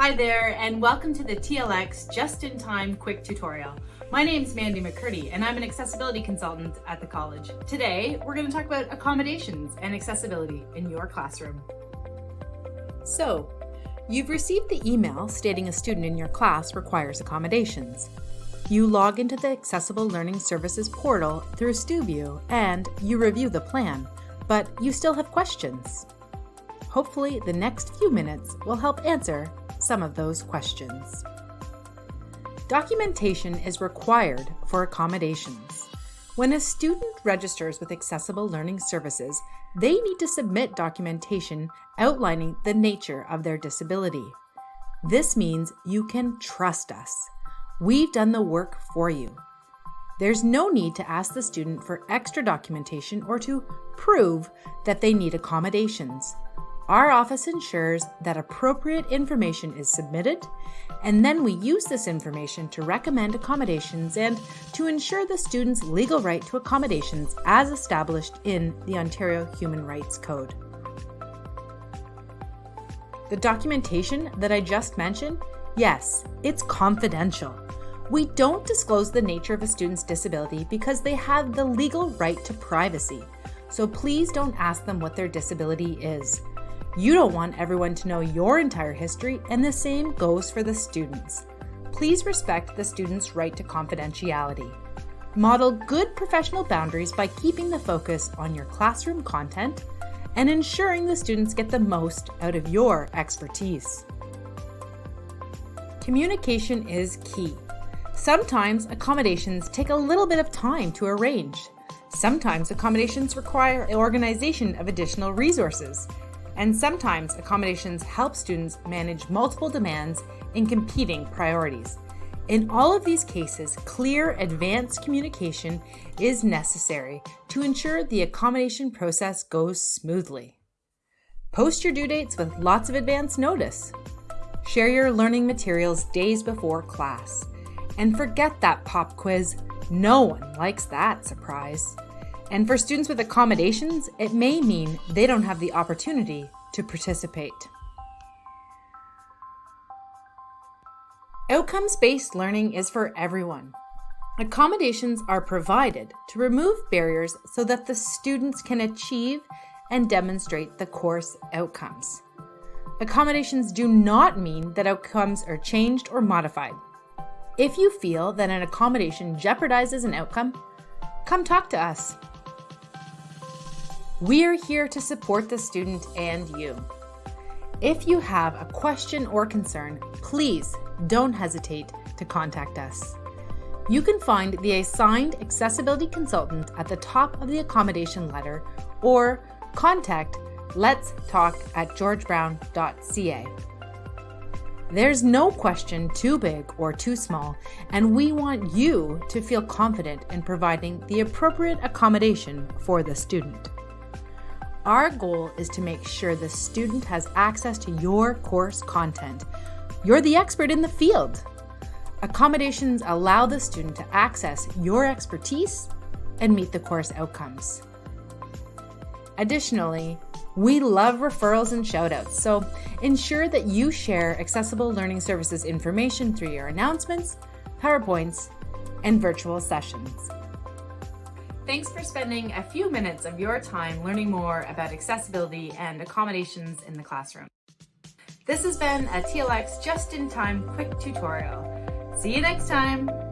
Hi there, and welcome to the TLX Just-in-Time Quick Tutorial. My name is Mandy McCurdy, and I'm an accessibility consultant at the college. Today, we're going to talk about accommodations and accessibility in your classroom. So, you've received the email stating a student in your class requires accommodations. You log into the Accessible Learning Services portal through StuView and you review the plan, but you still have questions. Hopefully, the next few minutes will help answer some of those questions. Documentation is required for accommodations. When a student registers with Accessible Learning Services, they need to submit documentation outlining the nature of their disability. This means you can trust us. We've done the work for you. There's no need to ask the student for extra documentation or to prove that they need accommodations. Our office ensures that appropriate information is submitted, and then we use this information to recommend accommodations and to ensure the student's legal right to accommodations as established in the Ontario Human Rights Code. The documentation that I just mentioned, yes, it's confidential. We don't disclose the nature of a student's disability because they have the legal right to privacy. So please don't ask them what their disability is. You don't want everyone to know your entire history, and the same goes for the students. Please respect the student's right to confidentiality. Model good professional boundaries by keeping the focus on your classroom content and ensuring the students get the most out of your expertise. Communication is key. Sometimes accommodations take a little bit of time to arrange. Sometimes accommodations require organization of additional resources. And sometimes accommodations help students manage multiple demands and competing priorities. In all of these cases, clear advanced communication is necessary to ensure the accommodation process goes smoothly. Post your due dates with lots of advance notice. Share your learning materials days before class. And forget that pop quiz. No one likes that surprise. And for students with accommodations, it may mean they don't have the opportunity to participate. Outcomes-based learning is for everyone. Accommodations are provided to remove barriers so that the students can achieve and demonstrate the course outcomes. Accommodations do not mean that outcomes are changed or modified. If you feel that an accommodation jeopardizes an outcome, come talk to us. We're here to support the student and you. If you have a question or concern, please don't hesitate to contact us. You can find the assigned accessibility consultant at the top of the accommodation letter or contact let's talk at georgebrown.ca. There's no question too big or too small, and we want you to feel confident in providing the appropriate accommodation for the student. Our goal is to make sure the student has access to your course content. You're the expert in the field. Accommodations allow the student to access your expertise and meet the course outcomes. Additionally, we love referrals and shoutouts, so ensure that you share Accessible Learning Services information through your announcements, PowerPoints, and virtual sessions. Thanks for spending a few minutes of your time learning more about accessibility and accommodations in the classroom. This has been a TLX Just-in-Time quick tutorial. See you next time!